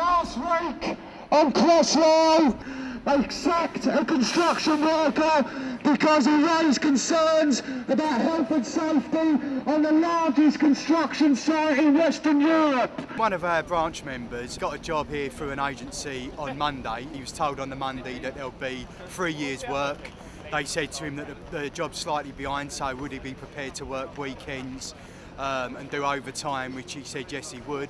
Last week on Crossrail, they sacked a construction worker because he raised concerns about health and safety on the largest construction site in Western Europe. One of our branch members got a job here through an agency on Monday. He was told on the Monday that there'll be three years' work. They said to him that the, the job's slightly behind, so would he be prepared to work weekends um, and do overtime, which he said yes he would.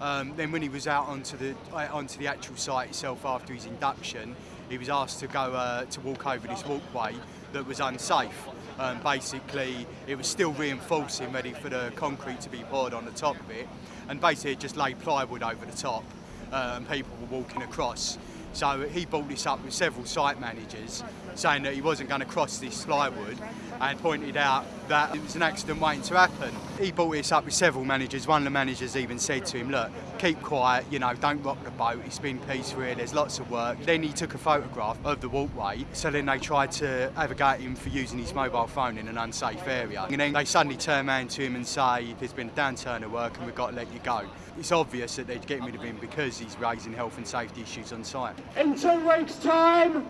Um, then when he was out onto the uh, onto the actual site itself after his induction, he was asked to go uh, to walk over this walkway that was unsafe. Um, basically, it was still reinforcing, ready for the concrete to be poured on the top of it, and basically it just laid plywood over the top, uh, and people were walking across. So he brought this up with several site managers, saying that he wasn't going to cross this plywood, and pointed out that it was an accident waiting to happen. He brought this up with several managers. One of the managers even said to him, look, keep quiet, you know, don't rock the boat, it's been peaceful here, there's lots of work. Then he took a photograph of the walkway, so then they tried to have a go at him for using his mobile phone in an unsafe area. And then they suddenly turn around to him and say, there's been a downturn of work and we've got to let you go. It's obvious that they're getting rid of him because he's raising health and safety issues on site. In two weeks' time,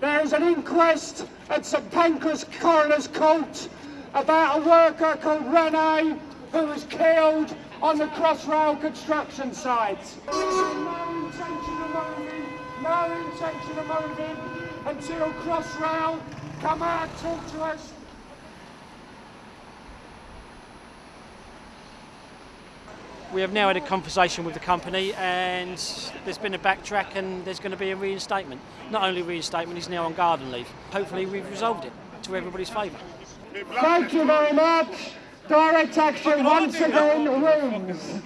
there is an inquest at St Pancras Coroner's Court about a worker called Rene who was killed on the Crossrail construction site. No intention of moving, no intention of moving until Crossrail come out, talk to us, We have now had a conversation with the company and there's been a backtrack and there's going to be a reinstatement. Not only reinstatement, he's now on garden leave. Hopefully we've resolved it to everybody's favour. Thank you very much. Direct action once again wins.